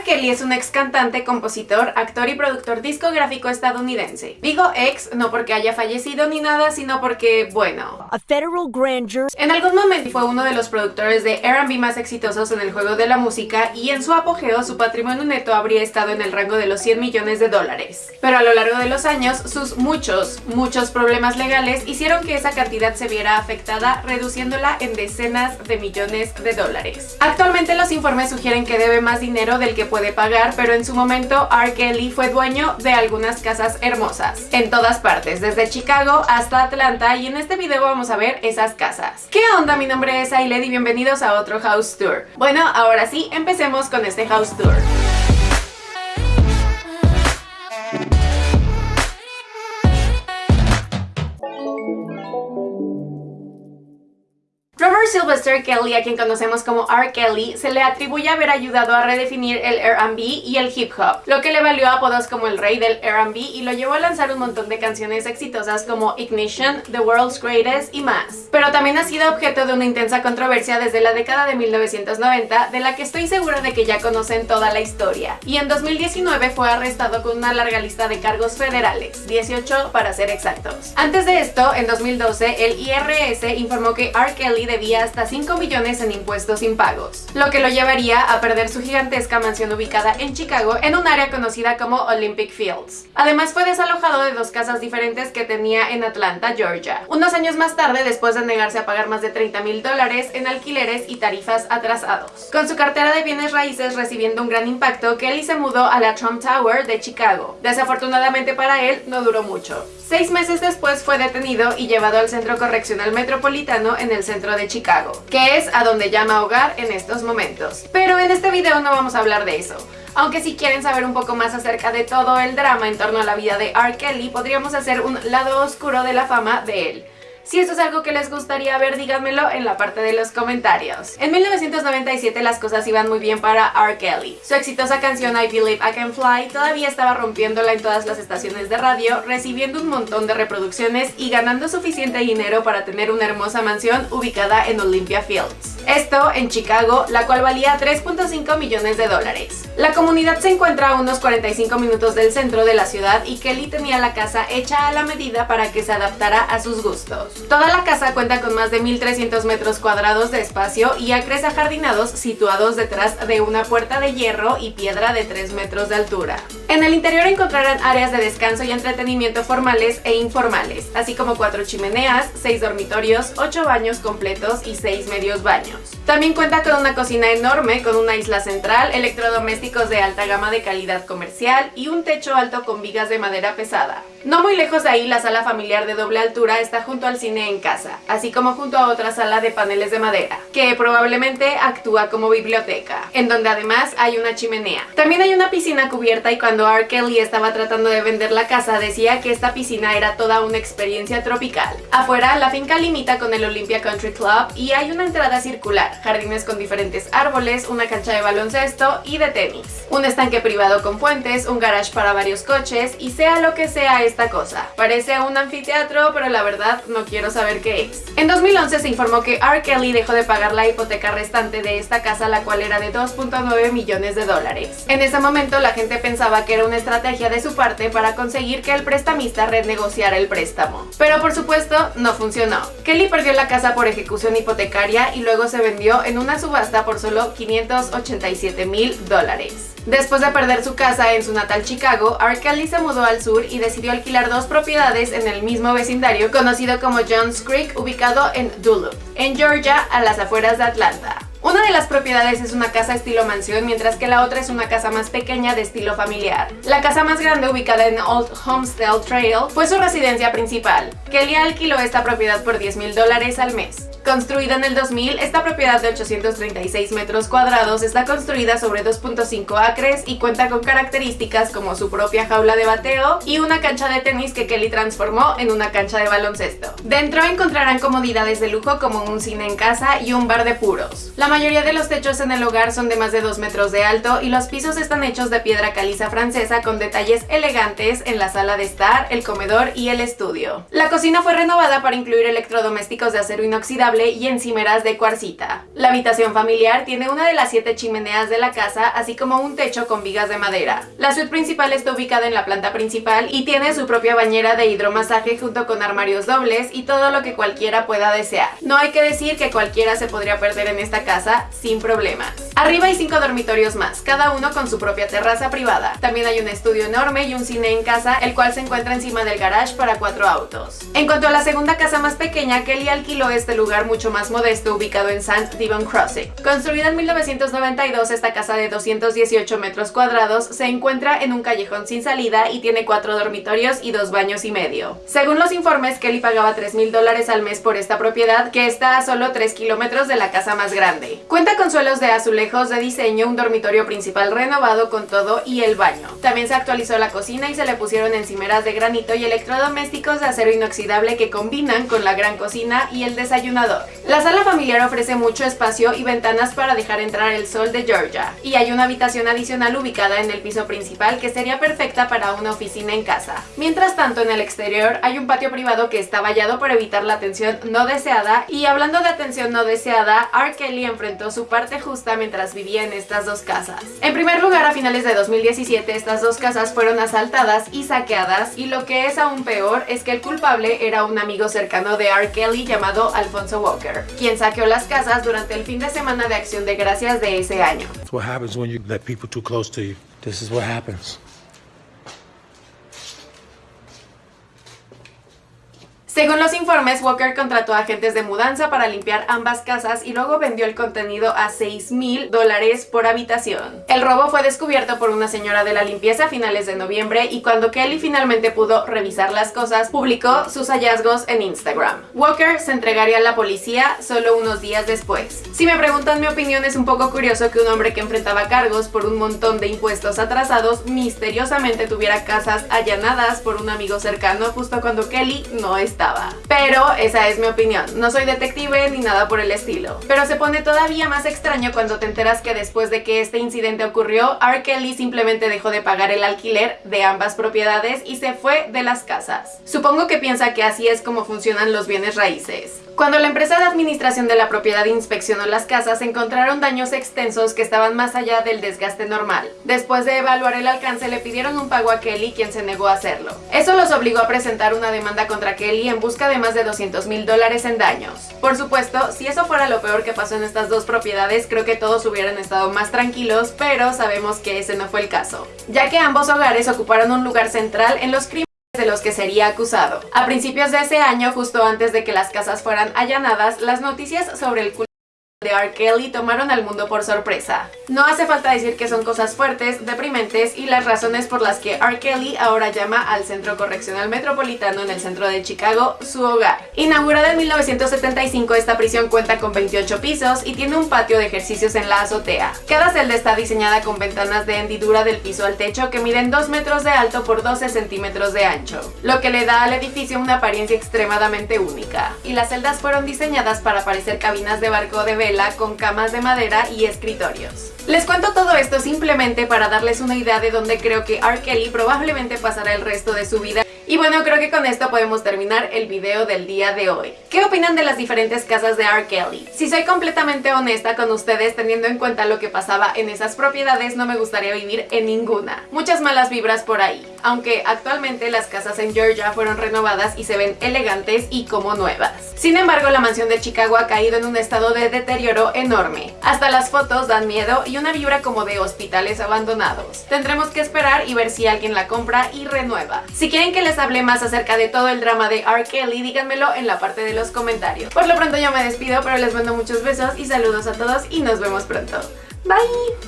R. Kelly es un ex cantante, compositor, actor y productor discográfico estadounidense. Digo ex no porque haya fallecido ni nada, sino porque, bueno... A federal grand jury. En algún momento fue uno de los productores de R&B más exitosos en el juego de la música y en su apogeo su patrimonio neto habría estado en el rango de los 100 millones de dólares. Pero a lo largo de los años, sus muchos, muchos problemas legales hicieron que esa cantidad se viera afectada, reduciéndola en decenas de millones de dólares. Actualmente los informes sugieren que debe más dinero del que puede pagar, pero en su momento R. Kelly fue dueño de algunas casas hermosas, en todas partes, desde Chicago hasta Atlanta, y en este video vamos a ver esas casas. ¿Qué onda? Mi nombre es Ailed y bienvenidos a otro House Tour. Bueno, ahora sí, empecemos con este House Tour. Sylvester Kelly, a quien conocemos como R. Kelly, se le atribuye haber ayudado a redefinir el R&B y el hip hop, lo que le valió apodos como el rey del R&B y lo llevó a lanzar un montón de canciones exitosas como Ignition, The World's Greatest y más. Pero también ha sido objeto de una intensa controversia desde la década de 1990, de la que estoy segura de que ya conocen toda la historia. Y en 2019 fue arrestado con una larga lista de cargos federales, 18 para ser exactos. Antes de esto, en 2012, el IRS informó que R. Kelly debía hasta 5 millones en impuestos impagos, lo que lo llevaría a perder su gigantesca mansión ubicada en Chicago en un área conocida como Olympic Fields. Además fue desalojado de dos casas diferentes que tenía en Atlanta, Georgia. Unos años más tarde, después de negarse a pagar más de 30 mil dólares en alquileres y tarifas atrasados. Con su cartera de bienes raíces recibiendo un gran impacto, Kelly se mudó a la Trump Tower de Chicago. Desafortunadamente para él, no duró mucho. Seis meses después fue detenido y llevado al Centro Correccional Metropolitano en el centro de Chicago, que es a donde llama hogar en estos momentos. Pero en este video no vamos a hablar de eso. Aunque si quieren saber un poco más acerca de todo el drama en torno a la vida de R. Kelly, podríamos hacer un lado oscuro de la fama de él. Si esto es algo que les gustaría ver, díganmelo en la parte de los comentarios. En 1997 las cosas iban muy bien para R. Kelly. Su exitosa canción I Believe I Can Fly todavía estaba rompiéndola en todas las estaciones de radio, recibiendo un montón de reproducciones y ganando suficiente dinero para tener una hermosa mansión ubicada en Olympia Fields. Esto en Chicago, la cual valía 3.5 millones de dólares. La comunidad se encuentra a unos 45 minutos del centro de la ciudad y Kelly tenía la casa hecha a la medida para que se adaptara a sus gustos. Toda la casa cuenta con más de 1300 metros cuadrados de espacio y acres ajardinados situados detrás de una puerta de hierro y piedra de 3 metros de altura. En el interior encontrarán áreas de descanso y entretenimiento formales e informales, así como 4 chimeneas, 6 dormitorios, 8 baños completos y 6 medios baños. También cuenta con una cocina enorme con una isla central, electrodomésticos de alta gama de calidad comercial y un techo alto con vigas de madera pesada. No muy lejos de ahí, la sala familiar de doble altura está junto al cine en casa, así como junto a otra sala de paneles de madera, que probablemente actúa como biblioteca, en donde además hay una chimenea. También hay una piscina cubierta y cuando R. Kelly estaba tratando de vender la casa decía que esta piscina era toda una experiencia tropical. Afuera, la finca limita con el Olympia Country Club y hay una entrada circular, jardines con diferentes árboles, una cancha de baloncesto y de tenis, un estanque privado con fuentes, un garage para varios coches y sea lo que sea esta cosa. Parece un anfiteatro, pero la verdad no quiero saber qué es. En 2011 se informó que R. Kelly dejó de pagar la hipoteca restante de esta casa, la cual era de 2.9 millones de dólares. En ese momento la gente pensaba que era una estrategia de su parte para conseguir que el prestamista renegociara el préstamo. Pero por supuesto no funcionó. Kelly perdió la casa por ejecución hipotecaria y luego se vendió en una subasta por solo 587 mil dólares. Después de perder su casa en su natal Chicago, R. Kelly se mudó al sur y decidió alquilar dos propiedades en el mismo vecindario conocido como Johns Creek, ubicado en Duluth, en Georgia, a las afueras de Atlanta. Una de las propiedades es una casa estilo mansión, mientras que la otra es una casa más pequeña de estilo familiar. La casa más grande, ubicada en Old Homestead Trail, fue su residencia principal. Kelly alquiló esta propiedad por 10 mil dólares al mes. Construida en el 2000, esta propiedad de 836 metros cuadrados está construida sobre 2.5 acres y cuenta con características como su propia jaula de bateo y una cancha de tenis que Kelly transformó en una cancha de baloncesto. Dentro encontrarán comodidades de lujo como un cine en casa y un bar de puros. La mayoría de los techos en el hogar son de más de 2 metros de alto y los pisos están hechos de piedra caliza francesa con detalles elegantes en la sala de estar, el comedor y el estudio. La cocina fue renovada para incluir electrodomésticos de acero inoxidable y encimeras de cuarcita. La habitación familiar tiene una de las siete chimeneas de la casa, así como un techo con vigas de madera. La suite principal está ubicada en la planta principal y tiene su propia bañera de hidromasaje junto con armarios dobles y todo lo que cualquiera pueda desear. No hay que decir que cualquiera se podría perder en esta casa sin problemas. Arriba hay cinco dormitorios más, cada uno con su propia terraza privada. También hay un estudio enorme y un cine en casa, el cual se encuentra encima del garage para cuatro autos. En cuanto a la segunda casa más pequeña, Kelly alquiló este lugar mucho más modesto ubicado en St. Devon Crossing. Construida en 1992, esta casa de 218 metros cuadrados se encuentra en un callejón sin salida y tiene cuatro dormitorios y dos baños y medio. Según los informes, Kelly pagaba 3 mil dólares al mes por esta propiedad, que está a solo 3 kilómetros de la casa más grande. Cuenta con suelos de azulejos de diseño, un dormitorio principal renovado con todo y el baño. También se actualizó la cocina y se le pusieron encimeras de granito y electrodomésticos de acero inoxidable que combinan con la gran cocina y el desayunador. La sala familiar ofrece mucho espacio y ventanas para dejar entrar el sol de Georgia, y hay una habitación adicional ubicada en el piso principal que sería perfecta para una oficina en casa. Mientras tanto, en el exterior hay un patio privado que está vallado para evitar la atención no deseada, y hablando de atención no deseada, R. Kelly enfrentó su parte justa mientras vivía en estas dos casas. En primer lugar, a finales de 2017, estas dos casas fueron asaltadas y saqueadas, y lo que es aún peor es que el culpable era un amigo cercano de R. Kelly llamado Alfonso Walker, quien saqueó las casas durante el fin de semana de Acción de Gracias de ese año. what happens when you let people too close to you. This is what happens. Según los informes, Walker contrató agentes de mudanza para limpiar ambas casas y luego vendió el contenido a 6 mil dólares por habitación. El robo fue descubierto por una señora de la limpieza a finales de noviembre y cuando Kelly finalmente pudo revisar las cosas, publicó sus hallazgos en Instagram. Walker se entregaría a la policía solo unos días después. Si me preguntan mi opinión, es un poco curioso que un hombre que enfrentaba cargos por un montón de impuestos atrasados misteriosamente tuviera casas allanadas por un amigo cercano justo cuando Kelly no estaba. Pero esa es mi opinión, no soy detective ni nada por el estilo. Pero se pone todavía más extraño cuando te enteras que después de que este incidente ocurrió, R. Kelly simplemente dejó de pagar el alquiler de ambas propiedades y se fue de las casas. Supongo que piensa que así es como funcionan los bienes raíces. Cuando la empresa de administración de la propiedad inspeccionó las casas, encontraron daños extensos que estaban más allá del desgaste normal. Después de evaluar el alcance, le pidieron un pago a Kelly, quien se negó a hacerlo. Eso los obligó a presentar una demanda contra Kelly en busca de más de 200 mil dólares en daños. Por supuesto, si eso fuera lo peor que pasó en estas dos propiedades, creo que todos hubieran estado más tranquilos, pero sabemos que ese no fue el caso, ya que ambos hogares ocuparon un lugar central en los crímenes de los que sería acusado. A principios de ese año, justo antes de que las casas fueran allanadas, las noticias sobre el culto de R. Kelly tomaron al mundo por sorpresa. No hace falta decir que son cosas fuertes, deprimentes y las razones por las que R. Kelly ahora llama al Centro Correccional Metropolitano en el centro de Chicago su hogar. Inaugurada en 1975, esta prisión cuenta con 28 pisos y tiene un patio de ejercicios en la azotea. Cada celda está diseñada con ventanas de hendidura del piso al techo que miden 2 metros de alto por 12 centímetros de ancho, lo que le da al edificio una apariencia extremadamente única. Y las celdas fueron diseñadas para parecer cabinas de barco de con camas de madera y escritorios. Les cuento todo esto simplemente para darles una idea de dónde creo que R. Kelly probablemente pasará el resto de su vida y bueno, creo que con esto podemos terminar el video del día de hoy. ¿Qué opinan de las diferentes casas de R. Kelly? Si soy completamente honesta con ustedes, teniendo en cuenta lo que pasaba en esas propiedades, no me gustaría vivir en ninguna. Muchas malas vibras por ahí, aunque actualmente las casas en Georgia fueron renovadas y se ven elegantes y como nuevas. Sin embargo, la mansión de Chicago ha caído en un estado de deterioro enorme. Hasta las fotos dan miedo y una vibra como de hospitales abandonados. Tendremos que esperar y ver si alguien la compra y renueva. Si quieren que les hable más acerca de todo el drama de R. Kelly, díganmelo en la parte de los comentarios. Por lo pronto yo me despido, pero les mando muchos besos y saludos a todos y nos vemos pronto. Bye!